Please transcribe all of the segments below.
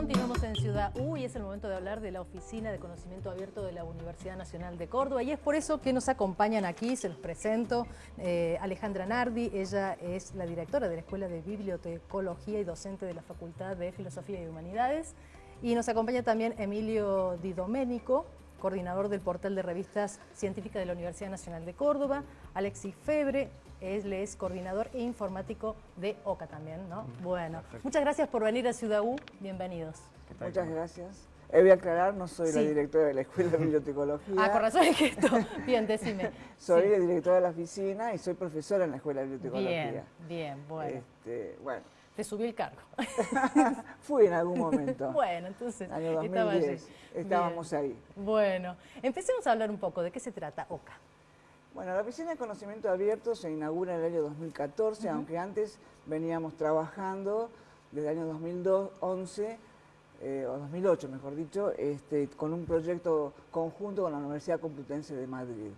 Continuamos en Ciudad U y es el momento de hablar de la Oficina de Conocimiento Abierto de la Universidad Nacional de Córdoba. Y es por eso que nos acompañan aquí, se los presento, eh, Alejandra Nardi, ella es la directora de la Escuela de Bibliotecología y docente de la Facultad de Filosofía y Humanidades. Y nos acompaña también Emilio Di Domenico, coordinador del portal de revistas científicas de la Universidad Nacional de Córdoba, Alexis Febre, él es coordinador e informático de OCA también, ¿no? Bueno, muchas gracias por venir a Ciudad U, bienvenidos. Muchas gracias. Eh, voy a aclarar, no soy la directora de la Escuela de Bibliotecología. Ah, con razón es que esto. Bien, decime. soy la directora de la oficina y soy profesora en la Escuela de Bibliotecología. Bien, bien, bueno. Este, bueno. Te subí el cargo. Fui en algún momento. bueno, entonces Año 2010, estábamos ahí. Bueno, empecemos a hablar un poco de qué se trata OCA. Bueno, la Oficina de Conocimiento Abierto se inaugura en el año 2014, aunque antes veníamos trabajando desde el año 2011, eh, o 2008 mejor dicho, este, con un proyecto conjunto con la Universidad Complutense de Madrid.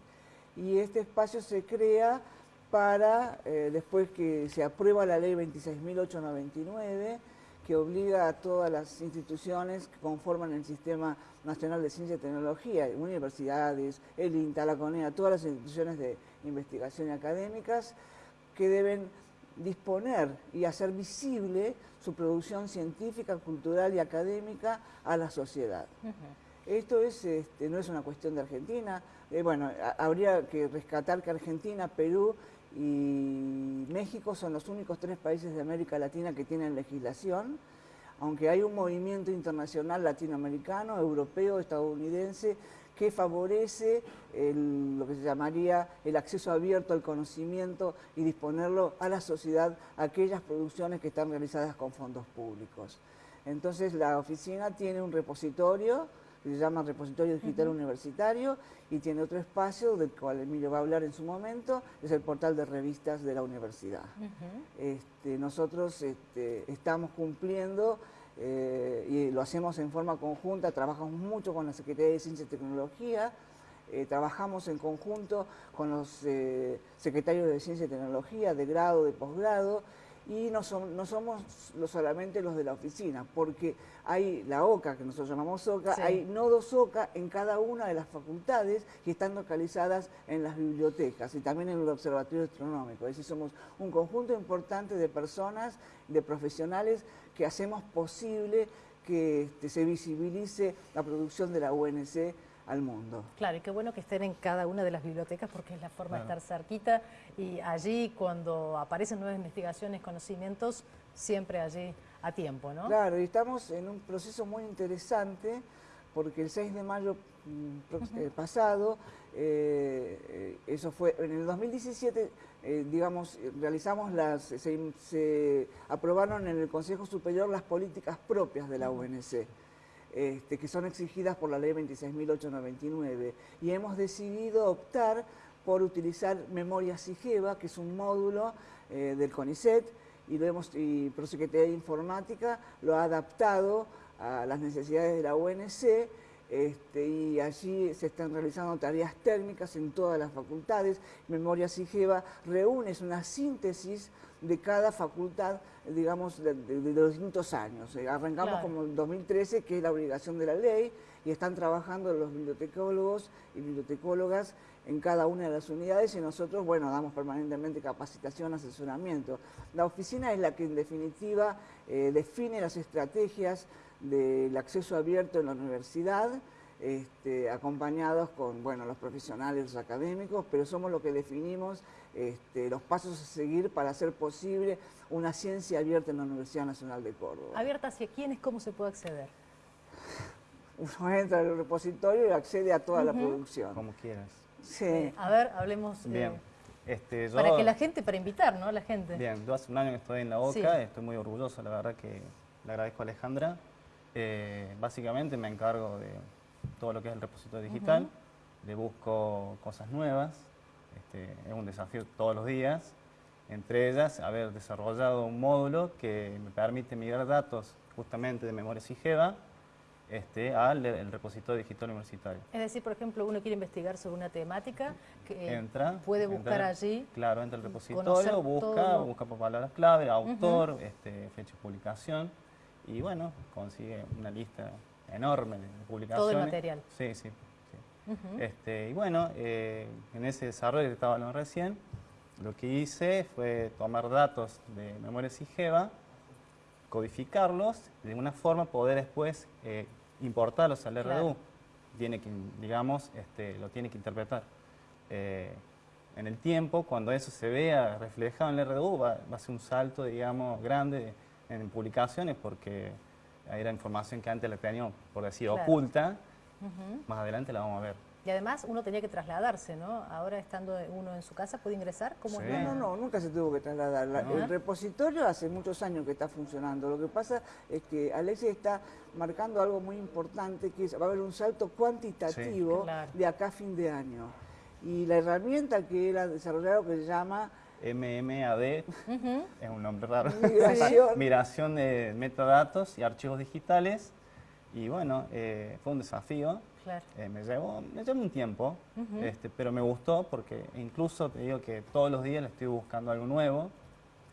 Y este espacio se crea para, eh, después que se aprueba la ley 26.899, que obliga a todas las instituciones que conforman el Sistema Nacional de Ciencia y Tecnología, universidades, el INTA, la CONEA, todas las instituciones de investigación y académicas, que deben disponer y hacer visible su producción científica, cultural y académica a la sociedad. Esto es, este, no es una cuestión de Argentina, eh, bueno, habría que rescatar que Argentina, Perú y México son los únicos tres países de América Latina que tienen legislación, aunque hay un movimiento internacional latinoamericano, europeo, estadounidense, que favorece lo que se llamaría el acceso abierto al conocimiento y disponerlo a la sociedad, aquellas producciones que están realizadas con fondos públicos. Entonces la oficina tiene un repositorio se llama Repositorio Digital Universitario y tiene otro espacio del cual Emilio va a hablar en su momento, es el portal de revistas de la universidad. este, nosotros este, estamos cumpliendo eh, y lo hacemos en forma conjunta, trabajamos mucho con la Secretaría de Ciencia y Tecnología, eh, trabajamos en conjunto con los eh, secretarios de Ciencia y Tecnología de grado, de posgrado, y no, no somos solamente los de la oficina, porque hay la OCA, que nosotros llamamos OCA, hay nodos OCA en cada una de las facultades que están localizadas en las bibliotecas y también en el Observatorio Astronómico. Es decir, somos un conjunto importante de personas, de profesionales, que hacemos posible que este, se visibilice la producción de la UNC al mundo. Claro, y qué bueno que estén en cada una de las bibliotecas porque es la forma de estar cerquita y allí cuando aparecen nuevas investigaciones, conocimientos, siempre allí a tiempo, ¿no? Claro, y estamos en un proceso muy interesante porque el 6 de mayo mm, eh, pasado, eh, eh, eso fue, en el 2017, digamos, realizamos las, se, se, aprobaron en el Consejo Superior las políticas propias de la UNC. Este, que son exigidas por la ley 26.899 y hemos decidido optar por utilizar Memoria SIGEVA, que es un módulo eh, del CONICET, y, lo hemos, y Prosecretaría de Informática lo ha adaptado a las necesidades de la UNC, este, y allí se están realizando tareas técnicas en todas las facultades. Memoria SIGEVA reúne, una síntesis de cada facultad, digamos, de, los distintos años. Eh, arrancamos como en 2013, que es la obligación de la ley, y están trabajando los bibliotecólogos y bibliotecólogas en cada una de las unidades y nosotros, bueno, damos permanentemente capacitación, asesoramiento. La oficina es la que en definitiva eh, define las estrategias del acceso abierto en la universidad, este, acompañados con bueno, los profesionales, los académicos, pero somos los que definimos este, los pasos a seguir para hacer posible una ciencia abierta en la Universidad Nacional de Córdoba. ¿Abierta hacia quiénes? ¿Cómo se puede acceder? Uno entra al repositorio y accede a toda la producción. Como quieras. Sí. Eh, a ver, hablemos... Bien. Este, para que la gente, para invitar, ¿no? La gente. Bien, yo hace un año que estoy en la OCA, estoy muy orgulloso, la verdad que le agradezco a Alejandra. Eh, básicamente me encargo de todo lo que es el repositorio digital, le busco cosas nuevas, este, es un desafío todos los días, entre ellas haber desarrollado un módulo que me permite migrar datos justamente de memoria SIGEVA este, al repositorio digital universitario. Es decir, por ejemplo, uno quiere investigar sobre una temática, que entra, puede buscar allí. Claro, entra al repositorio, busca, busca por palabras clave, autor, este, fecha de publicación, y bueno, consigue una lista enorme publicaciones. Todo el material. Sí, sí. este, y bueno, eh, en ese desarrollo que estaba hablando recién, lo que hice fue tomar datos de memoria SIGEVA, codificarlos y de una forma poder después eh, importarlos al RDU. Tiene que, digamos, este, lo tiene que interpretar. Eh, en el tiempo, cuando eso se vea reflejado en el RDU, va, a ser un salto, digamos, grande en publicaciones porque era información que antes la teníamos, por decir, oculta. Más adelante la vamos a ver. Y además uno tenía que trasladarse, ¿no? Ahora estando uno en su casa, ¿puede ingresar? ¿Cómo No, no, no, nunca se tuvo que trasladar. El repositorio hace muchos años que está funcionando. Lo que pasa es que Alexis está marcando algo muy importante, que va a haber un salto cuantitativo de acá a fin de año. Y la herramienta que él ha desarrollado que se llama... MMAD, es un nombre raro. Migración. Migración de metadatos y archivos digitales. Y bueno, eh, fue un desafío eh, me, llevó, me llevó un tiempo, este, pero me gustó porque incluso te digo que todos los días le estoy buscando algo nuevo.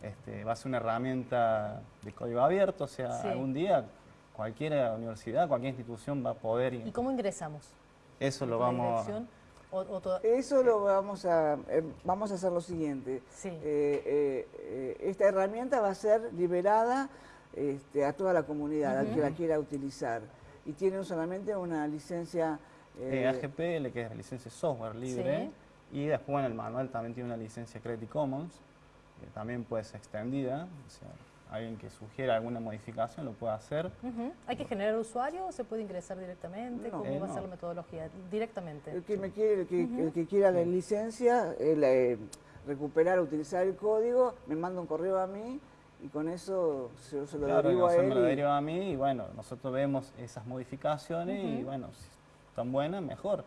Este, va a ser una herramienta de código abierto, o sea, algún día cualquier universidad, cualquier institución va a poder... ¿Y cómo ingresamos? Eso lo vamos Eso lo vamos a, eh, vamos a hacer lo siguiente. Eh, esta herramienta va a ser liberada este, a toda la comunidad, a que la quiera utilizar. Y tienen solamente una licencia... Eh, AGPL, que es la licencia software libre, y después en el manual también tiene una licencia Creative Commons, que también puede ser extendida, o sea, alguien que sugiera alguna modificación lo puede hacer. ¿Hay que generar usuario o se puede ingresar directamente? ¿Cómo va a ser la metodología? Directamente. El que, me quiere, el que, quiera la licencia, eh, recuperar, utilizar el código, me manda un correo a mí y con eso se, se lo derivo a él. lo deriva a mí y bueno, nosotros vemos esas modificaciones y bueno, si están buenas, mejor.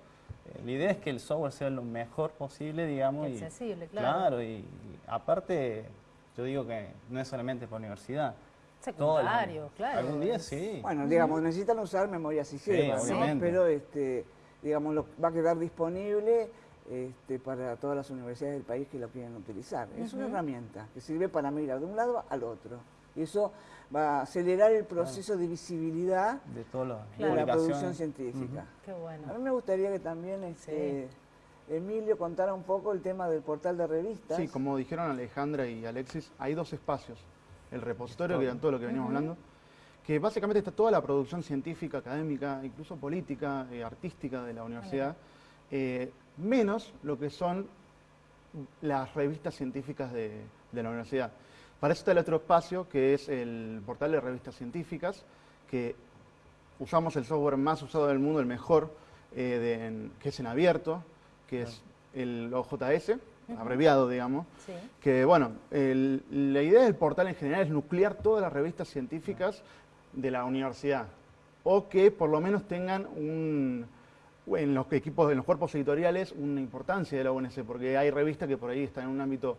Eh, la idea es que el software sea lo mejor posible, digamos. Accesible, claro. Claro, y, aparte, yo digo que no es solamente por universidad. Secundario, claro. Algún día sí. Bueno, digamos, necesitan usar memoria sistema, sí, pero este, digamos, lo, va a quedar disponible este, para todas las universidades del país que lo quieren utilizar. Es una herramienta que sirve para mirar de un lado al otro. Y eso va a acelerar el proceso de visibilidad de, todo la producción científica. Qué bueno. A mí me gustaría que también este, Emilio contara un poco el tema del portal de revistas. Sí, como dijeron Alejandra y Alexis, hay dos espacios. El repositorio, que era todo lo que veníamos hablando, que básicamente está toda la producción científica, académica, incluso política, eh, artística de la universidad menos lo que son las revistas científicas de, la universidad. Para eso está el otro espacio, que es el portal de revistas científicas, que usamos el software más usado del mundo, el mejor, eh, que es en abierto, que es el OJS, abreviado, digamos. Que, bueno, la idea del portal en general es nuclear todas las revistas científicas de la universidad, o que por lo menos tengan un en los equipos, en los cuerpos editoriales, una importancia de la UNC, porque hay revistas que por ahí están en un ámbito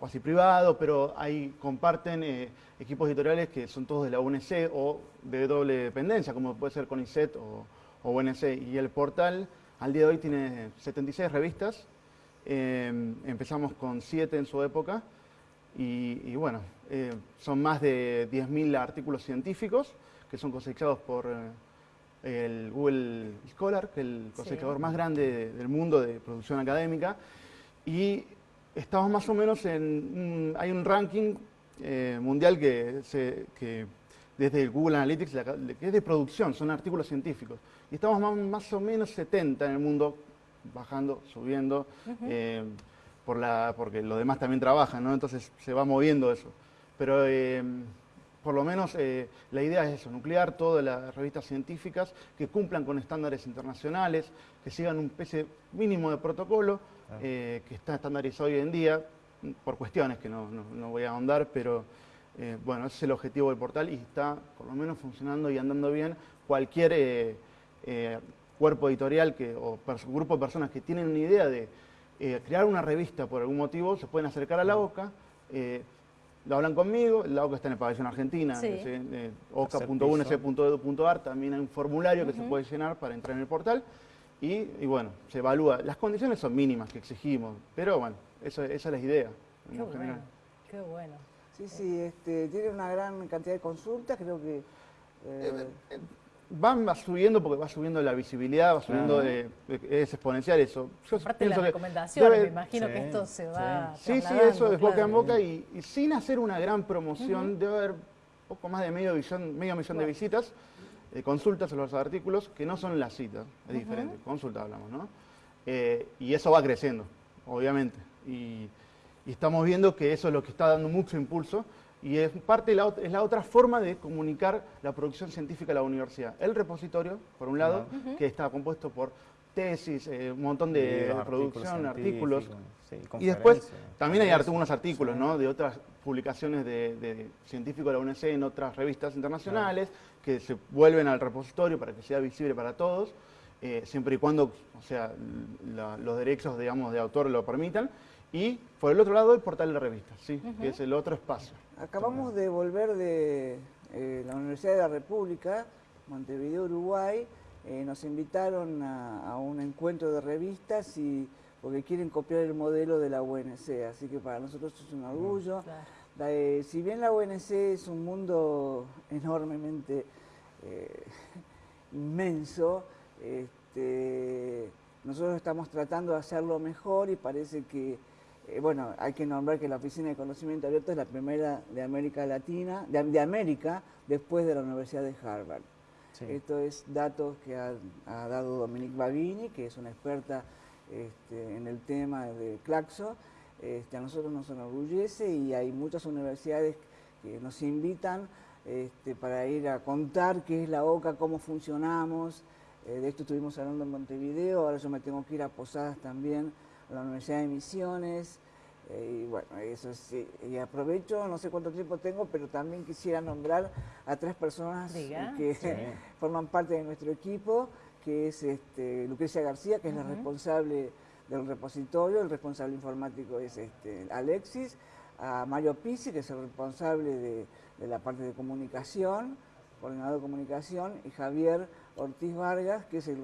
casi privado, pero ahí comparten eh, equipos editoriales que son todos de la UNC o de doble dependencia, como puede ser CONICET o, o UNC. Y el portal al día de hoy tiene 76 revistas, em, empezamos con 7 en su época, y, bueno, eh, son más de 10.000 artículos científicos que son cosechados por... Eh, el Google Scholar, que es el cosechador más grande del mundo de producción académica, y estamos más o menos en, hay un ranking eh, mundial que, se, que desde el Google Analytics, que es de producción, son artículos científicos, y estamos más, o menos 70 en el mundo, bajando, subiendo, eh, por la, porque los demás también trabajan, ¿no? entonces se va moviendo eso. Pero eh, por lo menos eh, la idea es eso, nuclear todas las revistas científicas que cumplan con estándares internacionales, que sigan un especie mínimo de protocolo, eh, que está estandarizado hoy en día, por cuestiones que no, voy a ahondar, pero eh, bueno, ese es el objetivo del portal y está por lo menos funcionando y andando bien. Cualquier cuerpo editorial que, o grupo de personas que tienen una idea de crear una revista por algún motivo, se pueden acercar a la OCA, lo hablan conmigo, la OCA está en el pabellón Argentina, sí. eh, oca.unc.edu.ar, también hay un formulario que se puede llenar para entrar en el portal y, bueno, se evalúa. Las condiciones son mínimas que exigimos, pero bueno, esa es la idea. Qué bueno, qué bueno. Sí, sí, este, tiene una gran cantidad de consultas, creo que... eh, Van va subiendo porque va subiendo la visibilidad, va subiendo, eh, es exponencial eso. Yo Aparte de las recomendaciones, debe- me imagino que esto se va Sí, sí, eso es boca claro. en boca y, y sin hacer una gran promoción, debe haber poco más de medio, millón, medio millón de visitas, eh, consultas a los artículos, que no son las citas, es diferente, consulta hablamos, ¿no? Eh, y eso va creciendo, obviamente. Y, y estamos viendo que eso es lo que está dando mucho impulso y es parte la, es la otra forma de comunicar la producción científica de la universidad. El repositorio, por un lado, que está compuesto por tesis, eh, un montón de, Libros, producción, artículos, sí, y después también hay algunos artículos ¿no? de otras publicaciones de, de científicos de la UNC en otras revistas internacionales que se vuelven al repositorio para que sea visible para todos, eh, siempre y cuando o sea, la- los derechos digamos, de autor lo permitan. Y por el otro lado el portal de revistas, ¿sí? que es el otro espacio. Acabamos de volver de eh, la Universidad de la República, Montevideo, Uruguay. Eh, nos invitaron a, a un encuentro de revistas y porque quieren copiar el modelo de la UNC, así que para nosotros es un orgullo. La, eh, si bien la UNC es un mundo enormemente eh, inmenso, este, nosotros estamos tratando de hacerlo mejor y parece que, eh, bueno, hay que nombrar que la Oficina de Conocimiento Abierto es la primera de América Latina, de, de América, después de la Universidad de Harvard. Sí. Esto es datos que ha, ha dado Dominique Babini, que es una experta este, en el tema de Claxo. Este, a nosotros nos enorgullece y hay muchas universidades que nos invitan este, para ir a contar qué es la OCA, cómo funcionamos. Eh, de esto estuvimos hablando en Montevideo, ahora yo me tengo que ir a Posadas también, la Universidad de Misiones. Eh, y bueno, eso sí. Y aprovecho, no sé cuánto tiempo tengo, pero también quisiera nombrar a tres personas Diga. que Sí. forman parte de nuestro equipo, que es este, Lucrecia García, que es la responsable del repositorio, el responsable informático es este, Alexis, a Mario Pizzi, que es el responsable de, de la parte de comunicación, coordinador de comunicación, y Javier Ortiz Vargas, que es el,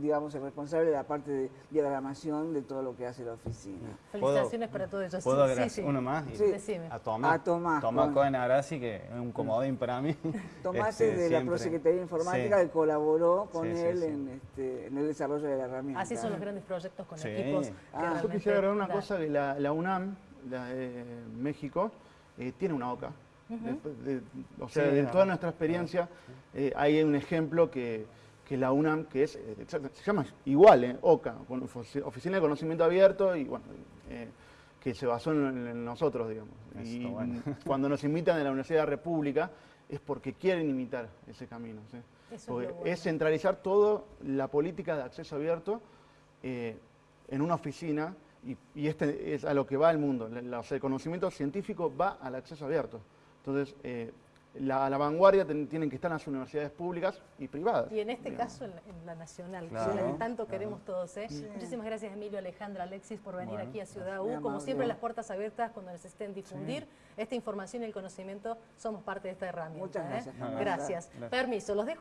digamos, el responsable de la parte de diagramación de todo lo que hace la oficina. Felicitaciones para todos ellos. ¿Puedo Sí, agregar sí, sí. uno más? Y- Sí. A Tomás. A Tomás, Cohen Agrassi, que es un comodín para mí. Tomás Este, es de la siempre. Prosecretaría de Informática Sí. que colaboró con Sí, sí, él sí. En, este, en el desarrollo de la herramienta. Así son los grandes proyectos con Sí. equipos. Ah, yo quisiera agregar una cosa, que la, la UNAM, la de México, eh, tiene una OCA. De- o sea, Sí, de la- toda nuestra experiencia, eh, hay un ejemplo que, que la UNAM, que es, eh, se llama igual, eh, OCA, Oficina de Conocimiento Abierto, y bueno, eh, que se basó en, en nosotros, digamos. Eso Y bueno. cuando nos invitan de la Universidad de la República, es porque quieren imitar ese camino. ¿sí? Eso es bueno. centralizar toda la política de acceso abierto eh, en una oficina y, y este es a lo que va el mundo. La- la- o sea, el conocimiento científico va al acceso abierto. Entonces, eh, la, a la vanguardia ten- tienen que estar las universidades públicas y privadas. Y en este digamos. caso en la, en la nacional, Claro, que tanto claro. queremos todos. ¿eh? Muchísimas gracias Emilio, Alejandra, Alexis por venir Bueno, aquí a Ciudad U. Como siempre, las puertas abiertas cuando necesiten difundir esta información y el conocimiento, somos parte de esta herramienta. Muchas ¿eh? Gracias. Gracias. Permiso, los dejo.